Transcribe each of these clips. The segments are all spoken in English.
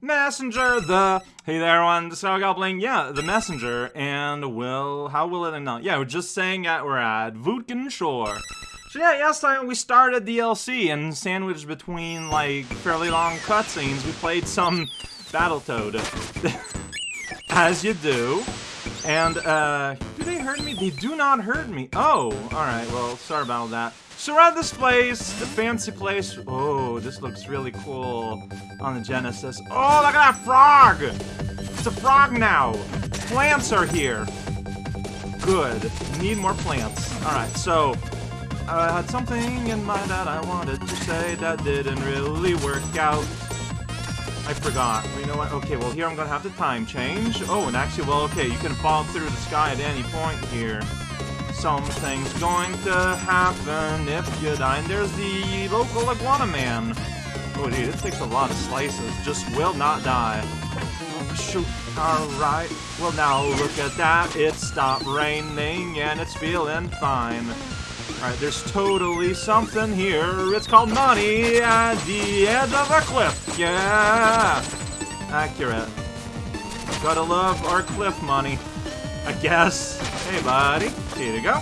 Messenger, the hey there, everyone, the Star Goblin, yeah, the messenger, and will how will it not? Yeah, we're just saying that we're at Voodkin Shore. So yeah, last time we started DLC and sandwiched between like fairly long cutscenes, we played some Battletoad, as you do. And uh, do they hurt me? They do not hurt me. Oh, all right. Well, sorry about that. Surround this place, the fancy place. Oh, this looks really cool on the Genesis. Oh, look at that frog! It's a frog now. Plants are here. Good. Need more plants. All right, so I had something in mind that I wanted to say that didn't really work out. I forgot. You know what? Okay, well, here I'm gonna have to time change. Oh, and actually, well, okay, you can fall through the sky at any point here something's going to happen if you die. And there's the local iguana man. Oh, dude, it takes a lot of slices. Just will not die. Oh, shoot. Alright. Well, now look at that. It stopped raining and it's feeling fine. Alright, there's totally something here. It's called money at the edge of a cliff. Yeah! Accurate. Gotta love our cliff money. I guess. Hey, buddy. Here you go.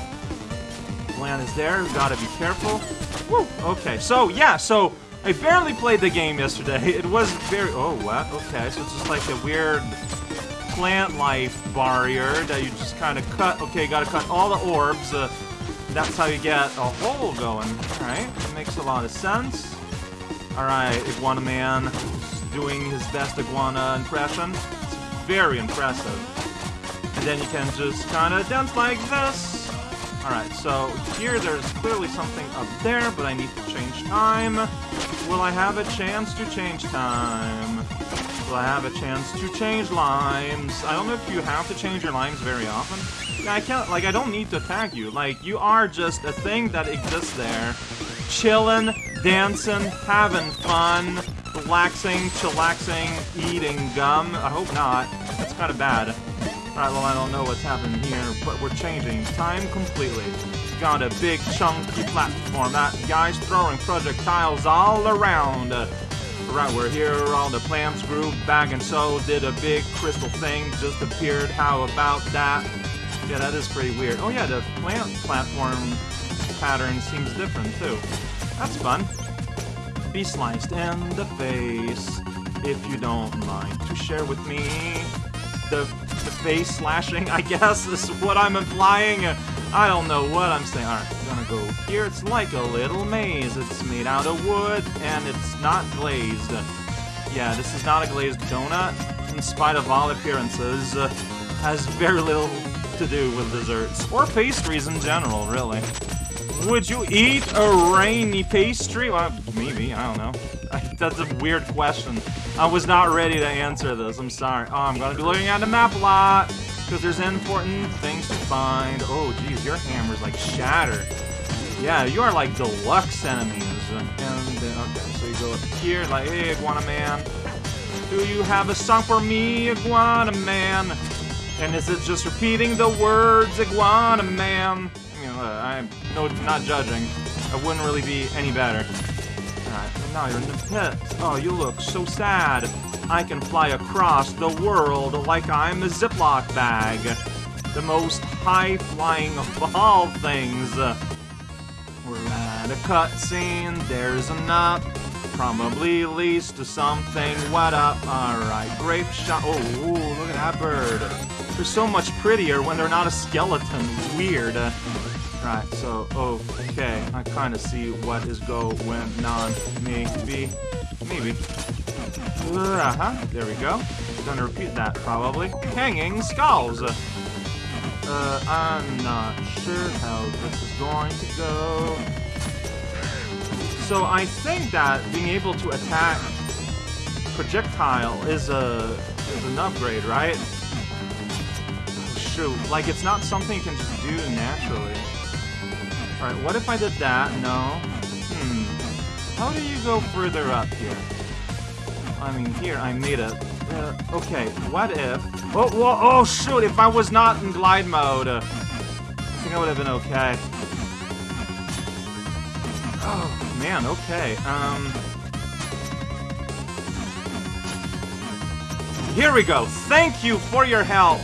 Land is there. Gotta be careful. Woo! Okay, so, yeah, so I barely played the game yesterday. It was very... Oh, what? Okay, so it's just like a weird plant life barrier that you just kind of cut. Okay, gotta cut all the orbs. Uh, that's how you get a hole going. Alright, makes a lot of sense. Alright, Iguana Man doing his best iguana impression. It's very impressive. Then you can just kind of dance like this. Alright, so here there's clearly something up there, but I need to change time. Will I have a chance to change time? Will I have a chance to change limes? I don't know if you have to change your limes very often. Yeah, I can't, like, I don't need to attack you. Like, you are just a thing that exists there. Chillin', dancing, having fun, relaxing, chillaxing, eating gum. I hope not. That's kind of bad. Alright, well, I don't know what's happening here, but we're changing time completely. Got a big, chunky platform. That guy's throwing projectiles all around. Right, we're here, all the plants grew back, and so did a big crystal thing just appeared. How about that? Yeah, that is pretty weird. Oh yeah, the plant platform pattern seems different, too. That's fun. Be sliced in the face, if you don't mind to share with me the the face slashing, I guess, is what I'm implying. I don't know what I'm saying. Alright, I'm gonna go here. It's like a little maze. It's made out of wood, and it's not glazed. Yeah, this is not a glazed donut, in spite of all appearances. Uh, has very little to do with desserts, or pastries in general, really. Would you eat a rainy pastry? Well, maybe, I don't know. That's a weird question. I was not ready to answer this, I'm sorry. Oh, I'm gonna be looking at the map a lot, because there's important things to find. Oh, geez, your hammer's like shattered. Yeah, you are like deluxe enemies. And, okay, so you go up here, like, hey, Iguana Man. Do you have a song for me, Iguana Man? And is it just repeating the words, Iguana Man? I'm no, not judging. I wouldn't really be any better. Alright, now you're in the pit. Oh, you look so sad. I can fly across the world like I'm a Ziploc bag. The most high-flying of all things. We're at a cutscene, there's a nut. Probably leads to something wet up. Alright, grape shot. Oh, look at that bird. They're so much prettier when they're not a skeleton. Weird. Right, so, okay, I kind of see what is going on. Maybe, maybe. Uh-huh, there we go. Gonna repeat that, probably. Hanging skulls! Uh, I'm not sure how this is going to go. So I think that being able to attack projectile is a is an upgrade, right? Shoot, like it's not something you can just do naturally. Alright, what if I did that? No. Hmm. How do you go further up here? I mean, here, I made it. Uh, okay, what if... Oh, whoa, oh, shoot, if I was not in glide mode, uh, I think I would have been okay. Oh, man, okay, um... here we go. Thank you for your help,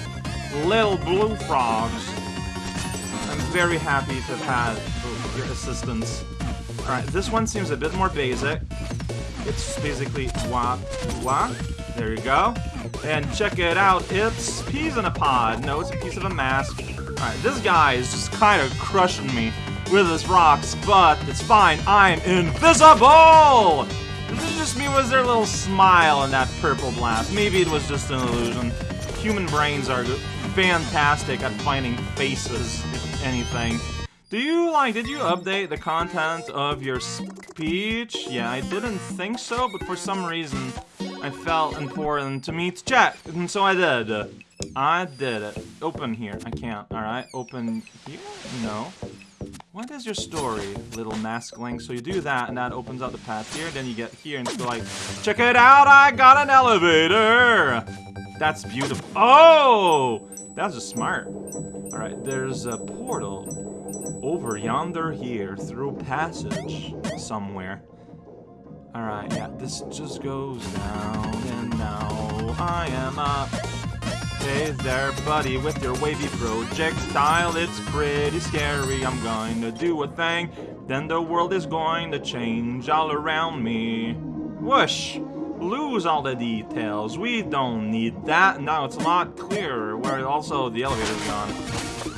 little blue frogs. Very happy to have had your assistance. Alright, this one seems a bit more basic. It's basically wah, wah. There you go. And check it out, it's peas in a pod. No, it's a piece of a mask. Alright, this guy is just kind of crushing me with his rocks, but it's fine. I'm invisible! This is just me. There a little smile in that purple blast? Maybe it was just an illusion. Human brains are fantastic at finding faces, anything. Do you, like, did you update the content of your speech? Yeah, I didn't think so, but for some reason, I felt important to me to check, and so I did. I did it. Open here. I can't. Alright, open here? No. What is your story, little maskling? So you do that, and that opens up the path here, then you get here, and go like, Check it out, I got an elevator! That's beautiful. Oh! That's just smart. Alright, there's a portal over yonder here, through passage somewhere. Alright, yeah, this just goes down, and now I am up. Hey there, buddy, with your wavy projectile, it's pretty scary. I'm going to do a thing, then the world is going to change all around me. Whoosh! Lose all the details. We don't need that. Now it's a lot clearer, where also the elevator's gone.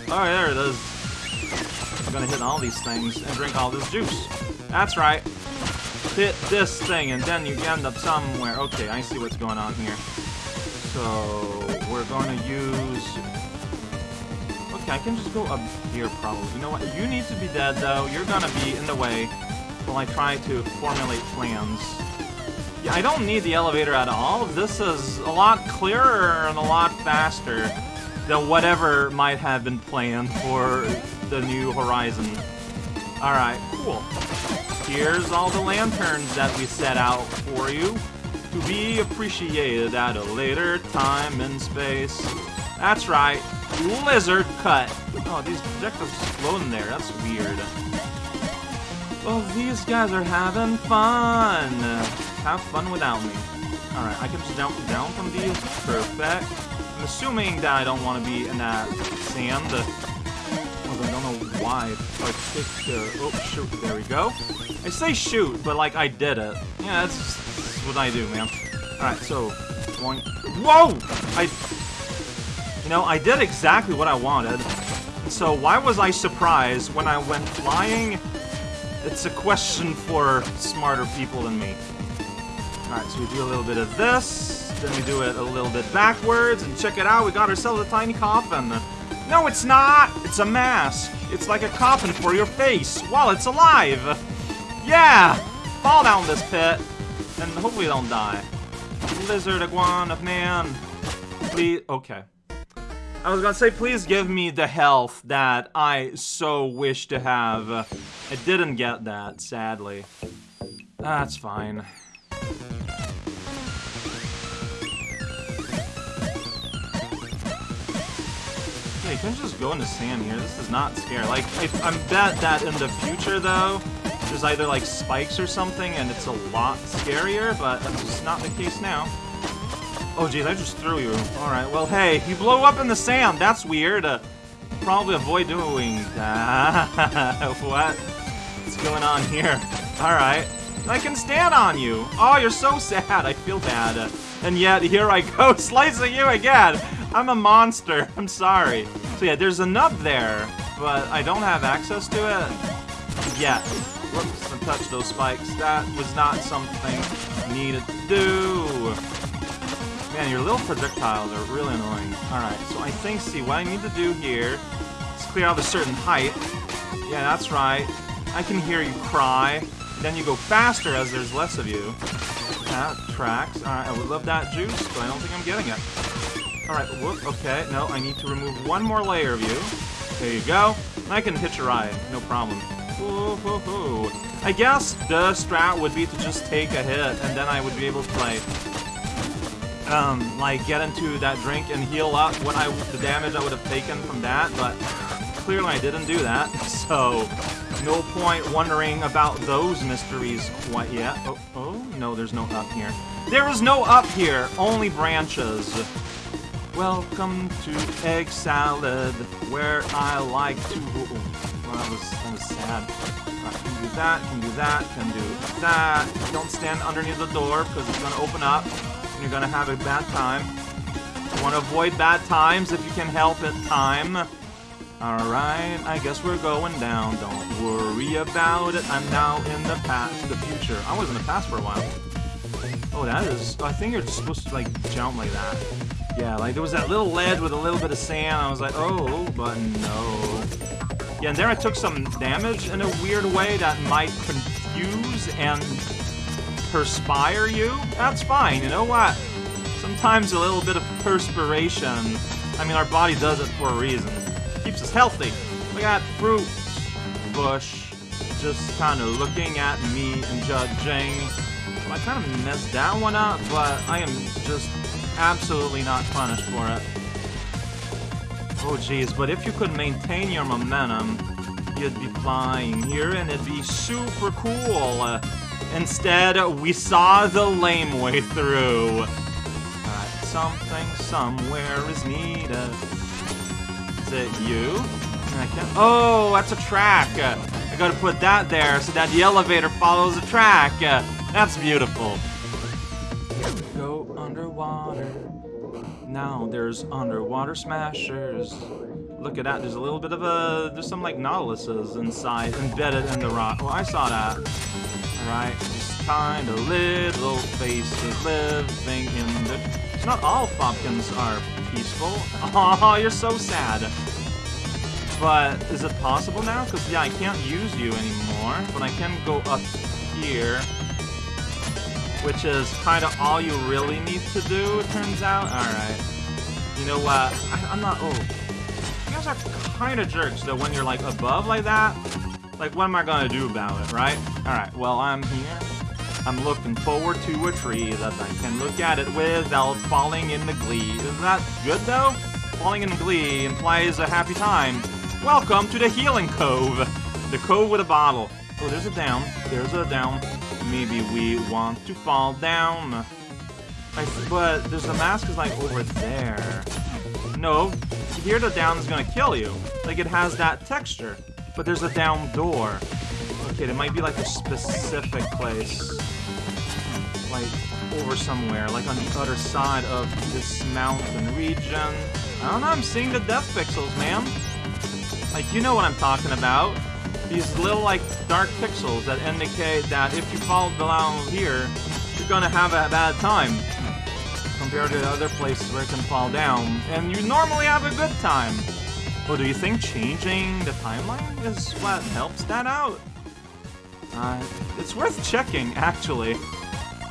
Oh, there it is. I'm gonna hit all these things and drink all this juice. That's right. Hit this thing, and then you end up somewhere. Okay, I see what's going on here. So, we're to use... Okay, I can just go up here, probably. You know what? You need to be dead, though. You're to be in the way while I try to formulate plans. I don't need the elevator at all. This is a lot clearer and a lot faster than whatever might have been planned for the new Horizon. Alright, cool. Here's all the lanterns that we set out for you to be appreciated at a later time and space. That's right, lizard cut. Oh, these projectiles floating there, that's weird. Well, these guys are having fun. Have fun without me. Alright, I can just jump down from these. Perfect. I'm assuming that I don't want to be in that sand. Although I don't know why. Uh, oh, shoot, there we go. I say shoot, but like I did it. Yeah, that's what I do, man. Alright, so. Whoa! I... You know, I did exactly what I wanted. So why was I surprised when I went flying? It's a question for smarter people than me. Alright, so we do a little bit of this, then we do it a little bit backwards, and check it out, we got ourselves a tiny coffin. No, it's not! It's a mask. It's like a coffin for your face while it's alive! Yeah! Fall down this pit and hopefully don't die. Lizard, iguana, of man. Please, okay. I was gonna say, please give me the health that I so wish to have. I didn't get that, sadly. That's fine. You can just go in the sand here. This is not scary. Like, I, I'm bet that in the future, though, there's either like spikes or something and it's a lot scarier, but that's just not the case now. Oh geez, I just threw you. Alright, well hey, you blow up in the sand, that's weird. Uh, probably avoid doing that. what? What's going on here? Alright. I can stand on you! Oh, you're so sad, I feel bad. And yet, here I go, slicing you again! I'm a monster, I'm sorry. So yeah, there's a nub there, but I don't have access to it yet. Whoops, I touched those spikes. That was not something needed to do. Man, your little projectiles are really annoying. Alright, so I think, see, what I need to do here is clear out a certain height. Yeah, that's right. I can hear you cry. Then you go faster as there's less of you. That tracks. Alright, I would love that juice, but I don't think I'm getting it. Alright, whoop, okay. No, I need to remove one more layer of you. There you go. I can hitch a ride, no problem. I guess the strat would be to just take a hit, and then I would be able to, like, um, like, get into that drink and heal up what I, the damage I would have taken from that, but clearly I didn't do that, so no point wondering about those mysteries quite yet. Oh, oh, no, there's no up here. There is no up here, only branches. Welcome to egg salad, where I like to. Oh, well, that was that was sad. Right, can do that, can do that, can do that. Don't stand underneath the door because it's gonna open up and you're gonna have a bad time. You want to avoid bad times if you can help it. Time. Alright, I guess we're going down. Don't worry about it. I'm now in the past, the future. I was in the past for a while. Oh, that is... I think you're supposed to, like, jump like that. Yeah, like, there was that little ledge with a little bit of sand. I was like, oh, but no. Yeah, and there I took some damage in a weird way that might confuse and perspire you. That's fine, you know what? Sometimes a little bit of perspiration. I mean, our body does it for a reason keeps us healthy. We got fruit bush just kind of looking at me and judging. I kind of messed that one up, but I am just absolutely not punished for it. Oh jeez, but if you could maintain your momentum, you'd be flying here and it'd be super cool. Instead, we saw the lame way through. Alright, something somewhere is needed Is it you? Oh, that's a track. I gotta put that there so that the elevator follows the track. That's beautiful. Go underwater. Now there's underwater smashers. Look at that. There's a little bit of a. There's some like Nautiluses inside, embedded in the rock. Oh, I saw that. Alright, just kind of little faces living in the. It's not all Fopkins are peaceful. Oh, you're so sad. But is it possible now? Because, yeah, I can't use you anymore, but I can go up here. Which is kind of all you really need to do, it turns out. Alright. You know what? I, am not... Oh. You guys are kind of jerks, though, when you're, like, above like that. Like, what am I gonna do about it, right? Alright, well, I'm here. I'm looking forward to a tree that I can look at it without falling in the glee. Is that good, though? Falling in the glee implies a happy time. Welcome to the Healing Cove. The cove with a bottle. Oh, there's a down. There's a down. Maybe we want to fall down. I, but there's a mask is like over there. No, here the down is gonna kill you. Like it has that texture. But there's a down door. Okay, it might be like a specific place like, over somewhere, like on the other side of this mountain region. I don't know, I'm seeing the death pixels, man. Like, you know what I'm talking about. These little, like, dark pixels that indicate that if you fall down here, you're gonna have a bad time. Compared to other places where it can fall down. And you normally have a good time. Well, do you think changing the timeline is what helps that out? Uh, it's worth checking, actually.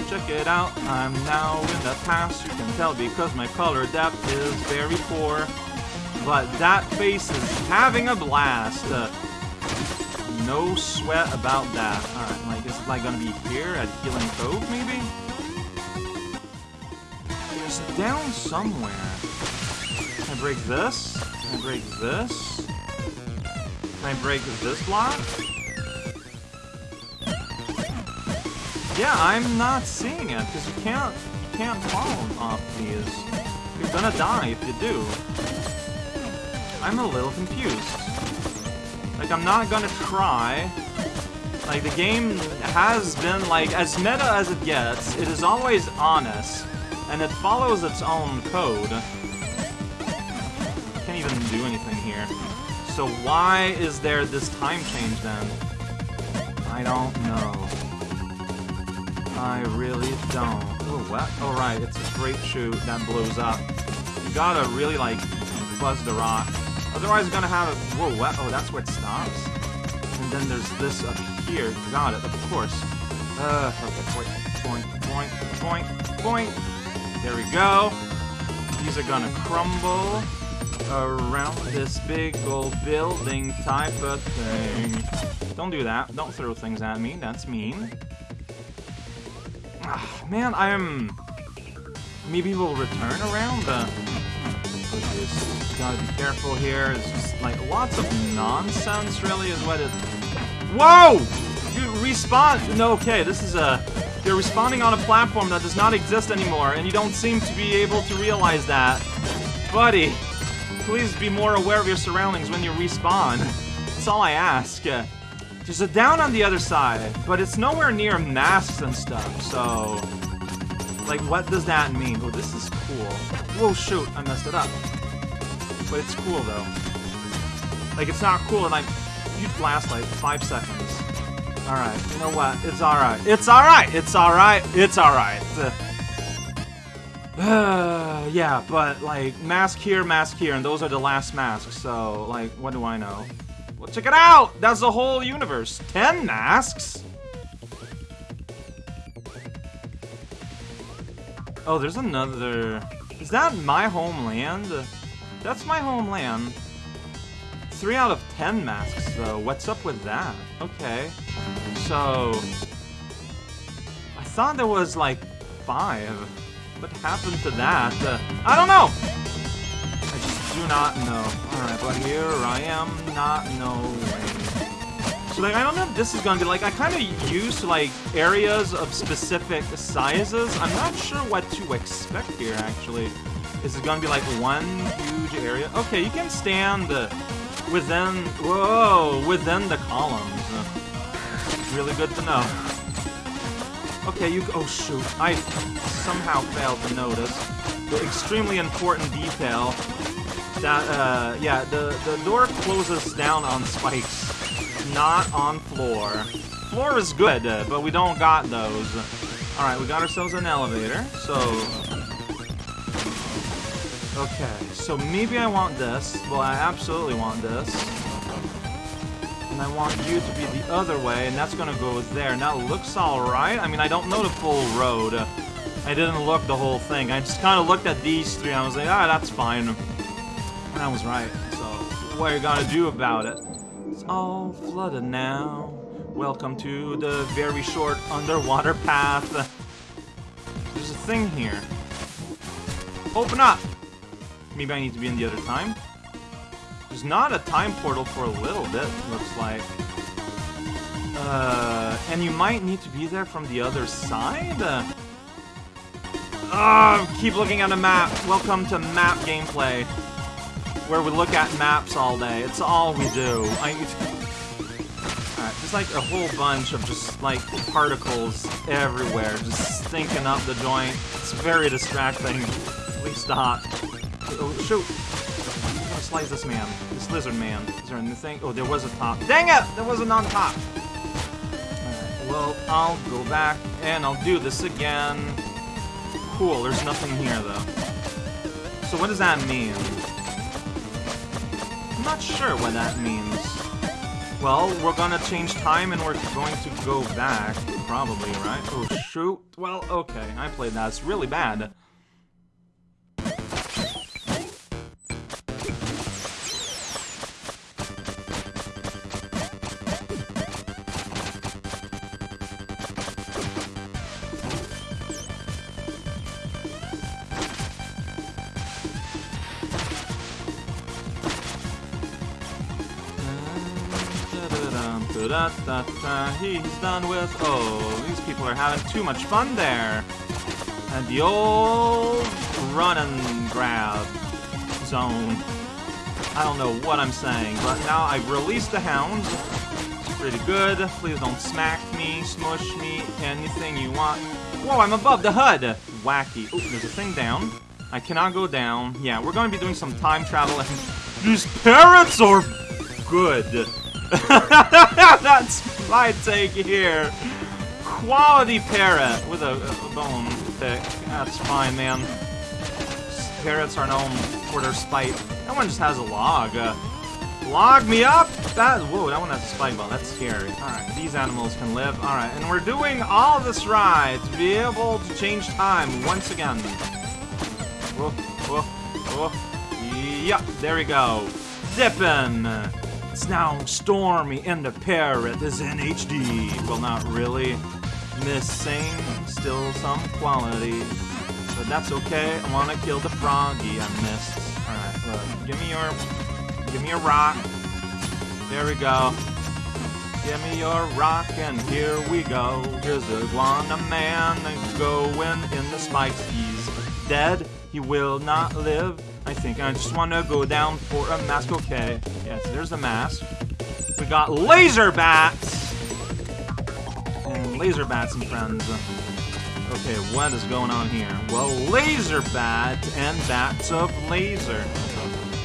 Check it out, I'm now in the past, you can tell because my color depth is very poor. But that face is having a blast. Uh, no sweat about that. Alright, like, is like gonna be here at Healing Cove, maybe? It's down somewhere. Can I break this? I break this? Can I break this block? Yeah, I'm not seeing it, because you can't, you can't fall off these. You're gonna die if you do. I'm a little confused. Like, I'm not gonna try. Like, the game has been, like, as meta as it gets, it is always honest, and it follows its own code. Here. So why is there this time change then? I don't know. I really don't. Oh, what? Oh, right, it's a grape shoot that blows up. You gotta really, like, buzz the rock. Otherwise, you're gonna have a... Whoa, what? Oh, that's where it stops? And then there's this up here. Got it, of course. Uh, okay, point, point, point, point, point. There we go. These are gonna crumble around this big old building type of thing. Don't do that. Don't throw things at me. That's mean. Ah, man, I'm... Maybe we'll return around. Oh, just gotta be careful here. It's just, like, lots of nonsense, really, is what it... Whoa! You respawn! No, okay, this is a... You're responding on a platform that does not exist anymore, and you don't seem to be able to realize that. Buddy, please be more aware of your surroundings when you respawn. That's all I ask. There's a down on the other side, but it's nowhere near masks and stuff, so... Like, what does that mean? Oh, this is cool. Whoa, shoot, I messed it up. But it's cool, though. Like, it's not cool, and I... You'd last, like, five seconds. Alright, you know what? It's alright. It's alright! It's alright! It's alright. Yeah, but, like, mask here, mask here, and those are the last masks, so, like, what do I know? Well, check it out! That's the whole universe. Ten masks? Oh, there's another... Is that my homeland? That's my homeland. Three out of ten masks, though. What's up with that? Okay. So... I thought there was, like, five. What happened to that? Uh, I don't know! I just do not know. Alright, but here I am not knowing. So, like, I don't know if this is gonna be, like, I kind of use, like, areas of specific sizes. I'm not sure what to expect here, actually. Is it gonna be, like, one huge area? Okay, you can stand within, whoa, within the columns. Really good to know. Okay, you, oh shoot, I somehow failed to notice the extremely important detail that, uh, yeah, the, the door closes down on spikes, not on floor. Floor is good, uh, but we don't got those. Alright, we got ourselves an elevator, so... Okay, so maybe I want this. Well, I absolutely want this. I want you to be the other way, and that's gonna go there. Now, looks alright. I mean, I don't know the full road. I didn't look the whole thing. I just kind of looked at these three, and I was like, ah, that's fine. And I was right, so what are you gonna do about it? It's all flooded now. Welcome to the very short underwater path. There's a thing here. Open up! Maybe I need to be in the other time? There's not a time portal for a little bit, looks like. Uh, and you might need to be there from the other side? Uh, keep looking at the map. Welcome to map gameplay where we look at maps all day. It's all we do. I, Alright, there's like a whole bunch of just like particles everywhere, just stinking up the joint. It's very distracting. Please stop. Oh, shoot! Slice this man. This lizard man. Is there anything? Oh, there was a top. Dang it! There wasn't on top! Alright, well, I'll go back and I'll do this again. Cool, there's nothing here though. So what does that mean? I'm not sure what that means. Well, we're gonna change time and we're going to go back, probably, right? Oh, shoot. Well, okay, I played that. It's really bad. Da da he's done with. Oh, these people are having too much fun there. And the old run and grab zone. I don't know what I'm saying, but now I've released the hounds. Pretty good. Please don't smack me, smush me, anything you want. Whoa, I'm above the HUD! Wacky. Oh, there's a thing down. I cannot go down. Yeah, we're going to be doing some time travel, these parrots are good. That's my take here. Quality parrot with a, a bone pick. That's fine, man. Parrots are known for their spite. That one just has a log. Uh, log me up? That whoa, that one has a spike bone. That's scary. Alright, these animals can live. Alright, and we're doing all this right to be able to change time once again. Whoa, whoa, whoa. Yep, there we go. Dipping. It's now stormy and the parrot is in HD. Well, not really. Missing still some quality. But that's okay. I want to kill the froggy I missed. Alright, look. Give me your... Give me a rock. There we go. Give me your rock and here we go. Here's the iguana man going in the spikes. He's dead. He will not live. I think I just want to go down for a mask. Okay. Yes, there's the mask. We got laser bats. And laser bats and friends. Okay, what is going on here? Well, laser bat and bats of laser.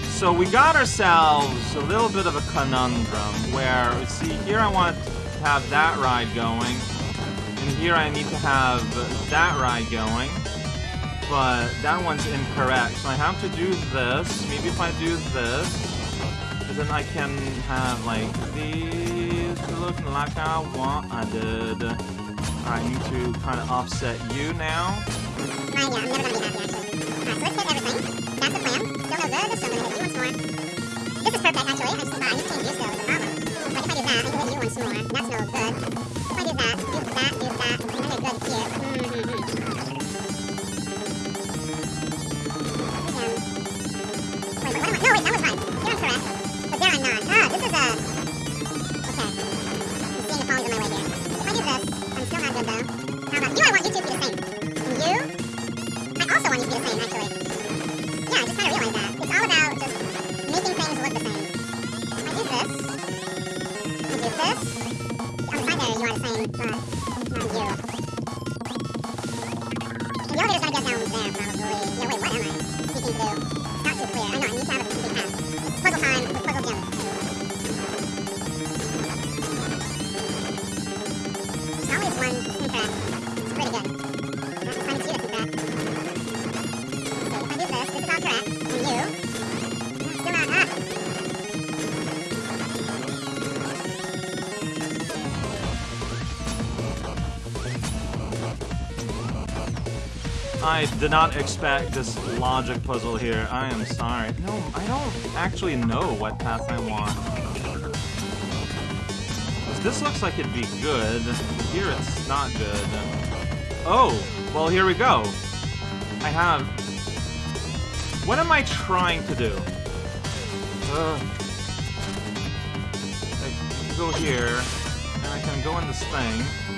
So we got ourselves a little bit of a conundrum where, see, here I want to have that ride going, and here I need to have that ride going, but that one's incorrect. So I have to do this. Maybe if I do this, then I can have, like, these looking like I wanted. I need to kind of offset you now. Yeah, I'm. That's the no good, more. This is perfect, actually. I just, problem. If I do that, I can once more. Do that, do that, do good here. Mm-hmm. But there I did not expect this logic puzzle here. I am sorry. No, I don't actually know what path I want. This looks like it'd be good. Here it's not good. Oh, well here we go. I have... What am I trying to do? Uh, I can go here, and I can go in this thing.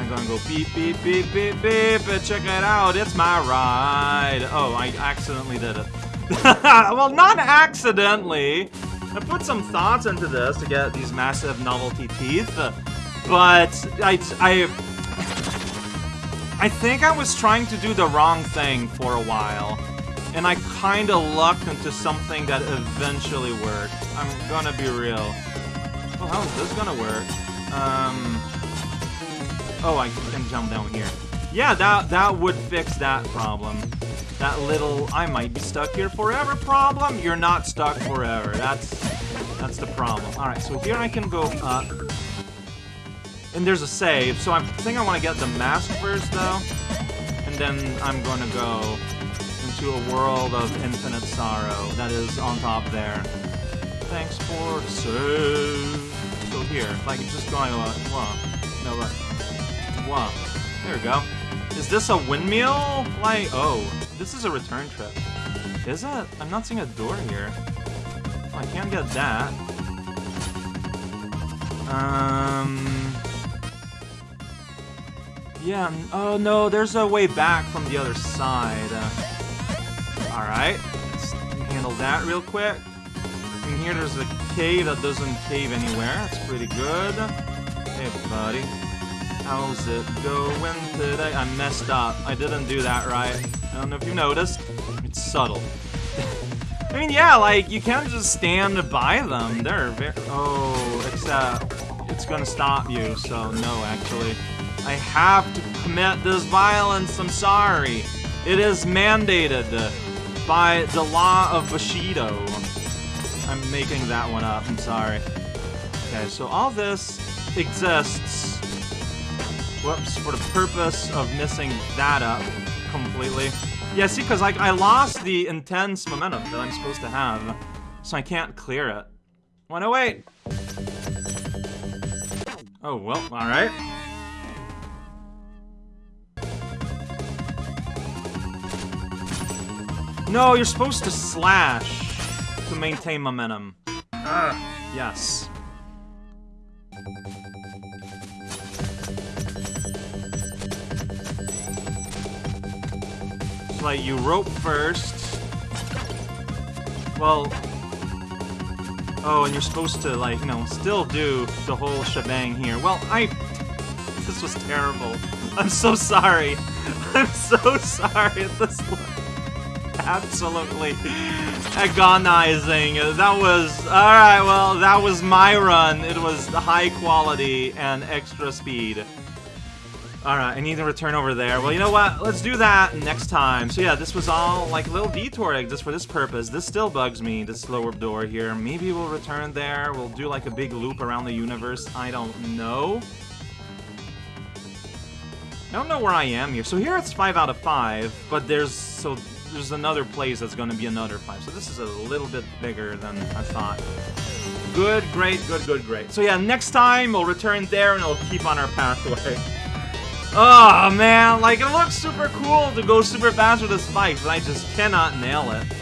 I'm gonna go beep, beep, beep, beep, beep, and check it out, it's my ride. Oh, I accidentally did it. well, not accidentally. I put some thoughts into this to get these massive novelty teeth, but I, I, I think I was trying to do the wrong thing for a while, and I kinda lucked into something that eventually worked. I'm gonna be real. Oh, how is this gonna work? Um... Oh, I can jump down here. Yeah, that that would fix that problem. That little I might be stuck here forever problem. You're not stuck forever. That's that's the problem. All right, so here I can go up. And there's a save, so I think I want to get the mask first, though. And then I'm going to go into a world of infinite sorrow that is on top there. Thanks for save. So here, can just go, uh, whoa, no, what? Wow. There we go. Is this a windmill? Like, oh, this is a return trip. Is it? I'm not seeing a door here. Oh, I can't get that. Um. Yeah. Oh no, there's a way back from the other side. Uh, all right. Let's handle that real quick. And here there's a cave that doesn't cave anywhere. That's pretty good. Hey, buddy. How's it going today? I messed up. I didn't do that right. I don't know if you noticed. It's subtle. I mean, yeah, like, you can't just stand by them. They're very... Oh, except it's gonna stop you, so no, actually. I have to commit this violence, I'm sorry. It is mandated by the law of Bushido. I'm making that one up, I'm sorry. Okay, so all this exists Whoops, for the purpose of messing that up completely. Yeah, see, because like, I lost the intense momentum that I'm supposed to have, so I can't clear it. Wanna wait? Oh, well, alright. No, you're supposed to slash to maintain momentum. Ugh, yes. Like, you rope first. Well... Oh, and you're supposed to, like, you know, still do the whole shebang here. Well, I... This was terrible. I'm so sorry. I'm so sorry. This absolutely agonizing. That was... Alright, well, that was my run. It was high quality and extra speed. Alright, I need to return over there. Well, you know what? Let's do that next time. So yeah, this was all like a little detour just for this purpose. This still bugs me, this lower door here. Maybe we'll return there. We'll do like a big loop around the universe. I don't know. I don't know where I am here. So here it's 5 out of 5, but there's so there's another place that's going to be another 5. So this is a little bit bigger than I thought. Good, great, good, good, great. So yeah, next time we'll return there and we'll keep on our pathway. Oh man, like it looks super cool to go super fast with the spikes, but I just cannot nail it.